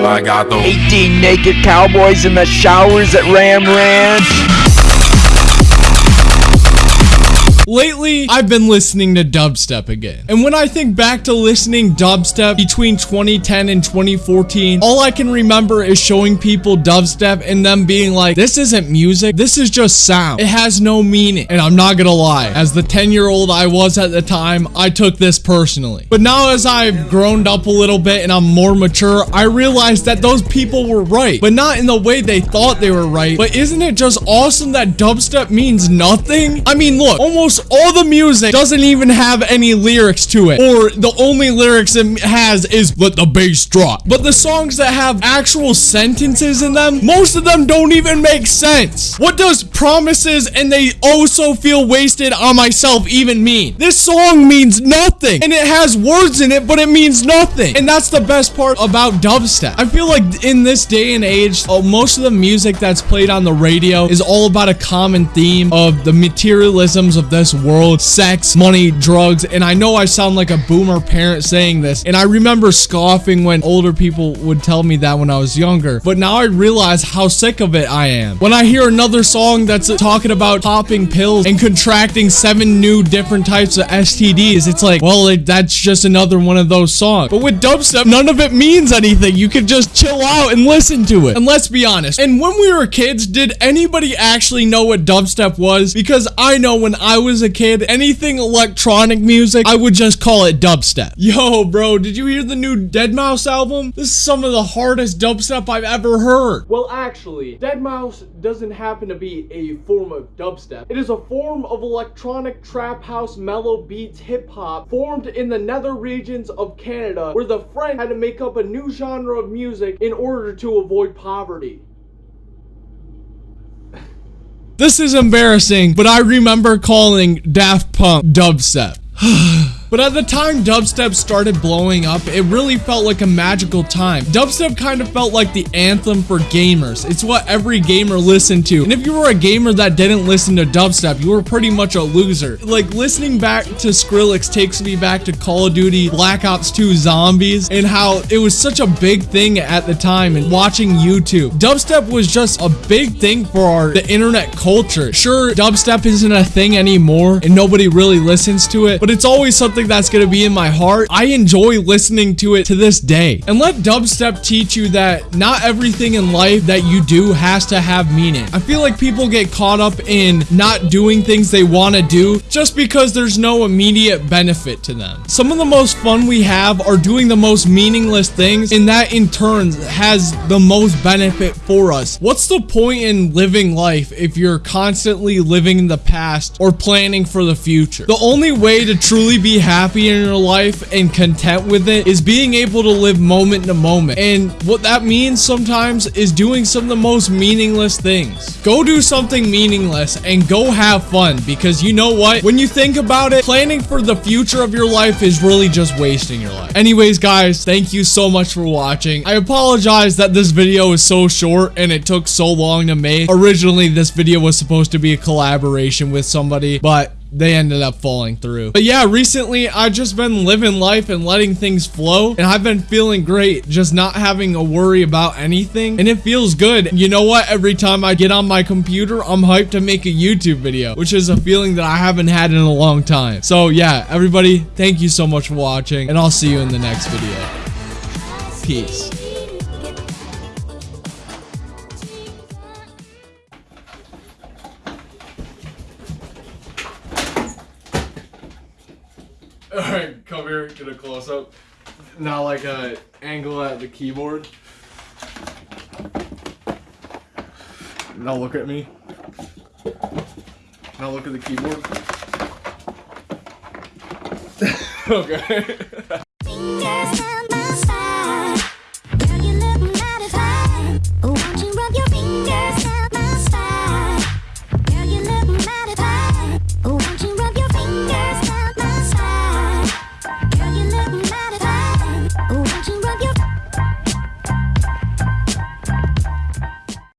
I got those. 18 naked cowboys in the showers at Ram Ranch. Lately, I've been listening to dubstep again. And when I think back to listening dubstep between 2010 and 2014, all I can remember is showing people dubstep and them being like, this isn't music, this is just sound. It has no meaning. And I'm not gonna lie, as the 10 year old I was at the time, I took this personally. But now as I've grown up a little bit and I'm more mature, I realized that those people were right, but not in the way they thought they were right. But isn't it just awesome that dubstep means nothing? I mean, look, almost all the music doesn't even have any lyrics to it, or the only lyrics it has is let the bass drop. But the songs that have actual sentences in them, most of them don't even make sense. What does promises and they also feel wasted on myself even mean? This song means nothing, and it has words in it, but it means nothing. And that's the best part about dubstep. I feel like in this day and age, uh, most of the music that's played on the radio is all about a common theme of the materialisms of world, sex, money, drugs, and I know I sound like a boomer parent saying this, and I remember scoffing when older people would tell me that when I was younger, but now I realize how sick of it I am. When I hear another song that's talking about popping pills and contracting seven new different types of STDs, it's like, well, it, that's just another one of those songs. But with dubstep, none of it means anything. You can just chill out and listen to it. And let's be honest, and when we were kids, did anybody actually know what dubstep was? Because I know when I was a kid, anything electronic music, I would just call it dubstep. Yo, bro, did you hear the new deadmau5 album? This is some of the hardest dubstep I've ever heard. Well, actually, deadmau5 doesn't happen to be a form of dubstep. It is a form of electronic trap house mellow beats hip hop formed in the nether regions of Canada where the French had to make up a new genre of music in order to avoid poverty. This is embarrassing, but I remember calling Daft Punk dubstep. But at the time dubstep started blowing up, it really felt like a magical time. Dubstep kind of felt like the anthem for gamers. It's what every gamer listened to. And if you were a gamer that didn't listen to dubstep, you were pretty much a loser. Like listening back to Skrillex takes me back to Call of Duty Black Ops 2 Zombies and how it was such a big thing at the time and watching YouTube. Dubstep was just a big thing for our the internet culture. Sure, dubstep isn't a thing anymore and nobody really listens to it, but it's always something that's going to be in my heart. I enjoy listening to it to this day. And let dubstep teach you that not everything in life that you do has to have meaning. I feel like people get caught up in not doing things they want to do just because there's no immediate benefit to them. Some of the most fun we have are doing the most meaningless things and that in turn has the most benefit for us. What's the point in living life if you're constantly living in the past or planning for the future? The only way to truly be happy in your life and content with it is being able to live moment to moment. And what that means sometimes is doing some of the most meaningless things. Go do something meaningless and go have fun because you know what? When you think about it, planning for the future of your life is really just wasting your life. Anyways, guys, thank you so much for watching. I apologize that this video is so short and it took so long to make. Originally, this video was supposed to be a collaboration with somebody, but they ended up falling through. But yeah, recently I've just been living life and letting things flow and I've been feeling great just not having a worry about anything and it feels good. You know what? Every time I get on my computer, I'm hyped to make a YouTube video, which is a feeling that I haven't had in a long time. So yeah, everybody, thank you so much for watching and I'll see you in the next video. Peace. Alright, come here, get a close up. Now like a angle at the keyboard. Now look at me. Now look at the keyboard. okay.